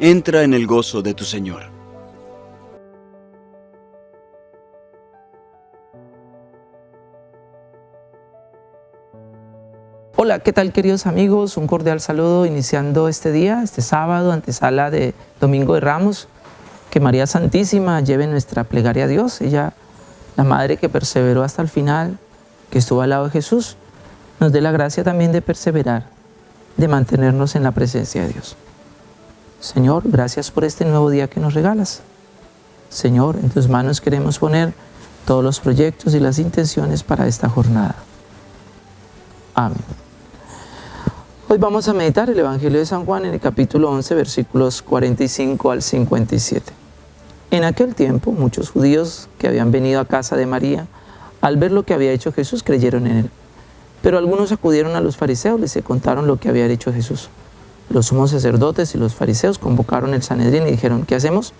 entra en el gozo de tu Señor. Hola, ¿qué tal queridos amigos? Un cordial saludo iniciando este día, este sábado, antesala de Domingo de Ramos. Que María Santísima lleve nuestra plegaria a Dios. Ella, la Madre que perseveró hasta el final, que estuvo al lado de Jesús, nos dé la gracia también de perseverar, de mantenernos en la presencia de Dios. Señor, gracias por este nuevo día que nos regalas. Señor, en tus manos queremos poner todos los proyectos y las intenciones para esta jornada. Amén. Hoy vamos a meditar el Evangelio de San Juan en el capítulo 11, versículos 45 al 57. En aquel tiempo, muchos judíos que habían venido a casa de María, al ver lo que había hecho Jesús, creyeron en él. Pero algunos acudieron a los fariseos y les contaron lo que había hecho Jesús. Los sumos sacerdotes y los fariseos convocaron el Sanedrín y dijeron, ¿qué hacemos?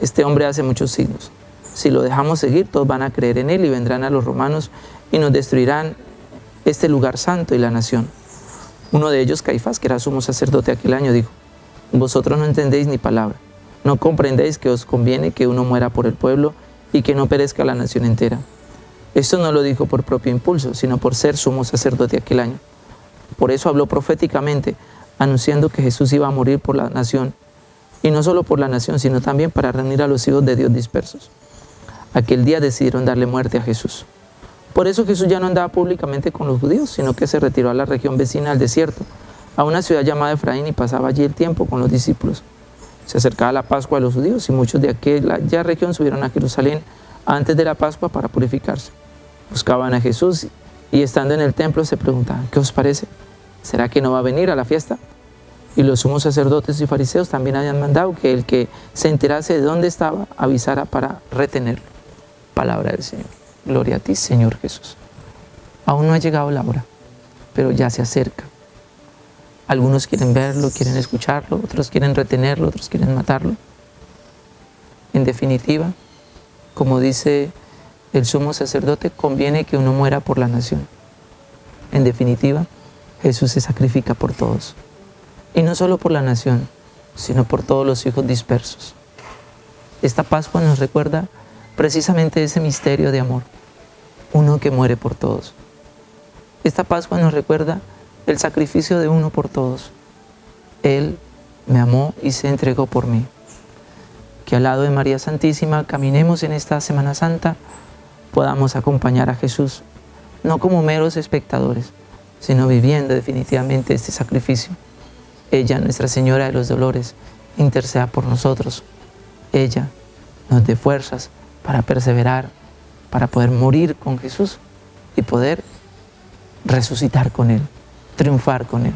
Este hombre hace muchos signos. Si lo dejamos seguir, todos van a creer en él y vendrán a los romanos y nos destruirán este lugar santo y la nación. Uno de ellos, Caifás, que era sumo sacerdote aquel año, dijo, vosotros no entendéis ni palabra, no comprendéis que os conviene que uno muera por el pueblo y que no perezca la nación entera. Esto no lo dijo por propio impulso, sino por ser sumo sacerdote aquel año. Por eso habló proféticamente, anunciando que Jesús iba a morir por la nación, y no solo por la nación, sino también para reunir a los hijos de Dios dispersos. Aquel día decidieron darle muerte a Jesús. Por eso Jesús ya no andaba públicamente con los judíos, sino que se retiró a la región vecina al desierto, a una ciudad llamada Efraín y pasaba allí el tiempo con los discípulos. Se acercaba la Pascua de los judíos y muchos de aquella región subieron a Jerusalén antes de la Pascua para purificarse. Buscaban a Jesús y estando en el templo se preguntaban, ¿qué os parece? ¿Será que no va a venir a la fiesta? Y los sumos sacerdotes y fariseos también habían mandado que el que se enterase de dónde estaba avisara para retenerlo. Palabra del Señor. Gloria a ti, Señor Jesús. Aún no ha llegado la hora, pero ya se acerca. Algunos quieren verlo, quieren escucharlo, otros quieren retenerlo, otros quieren matarlo. En definitiva, como dice el sumo sacerdote, conviene que uno muera por la nación. En definitiva, Jesús se sacrifica por todos. Y no solo por la nación, sino por todos los hijos dispersos. Esta Pascua nos recuerda precisamente ese misterio de amor, uno que muere por todos. Esta Pascua nos recuerda el sacrificio de uno por todos. Él me amó y se entregó por mí. Que al lado de María Santísima caminemos en esta Semana Santa, podamos acompañar a Jesús, no como meros espectadores, sino viviendo definitivamente este sacrificio. Ella, Nuestra Señora de los Dolores, interceda por nosotros. Ella nos dé fuerzas para perseverar, para poder morir con Jesús y poder resucitar con Él, triunfar con Él.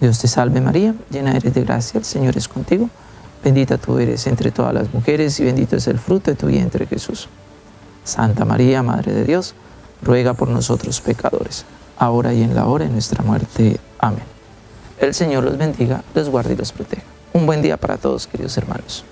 Dios te salve María, llena eres de gracia, el Señor es contigo. Bendita tú eres entre todas las mujeres y bendito es el fruto de tu vientre Jesús. Santa María, Madre de Dios, ruega por nosotros pecadores ahora y en la hora de nuestra muerte. Amén. El Señor los bendiga, los guarde y los proteja. Un buen día para todos, queridos hermanos.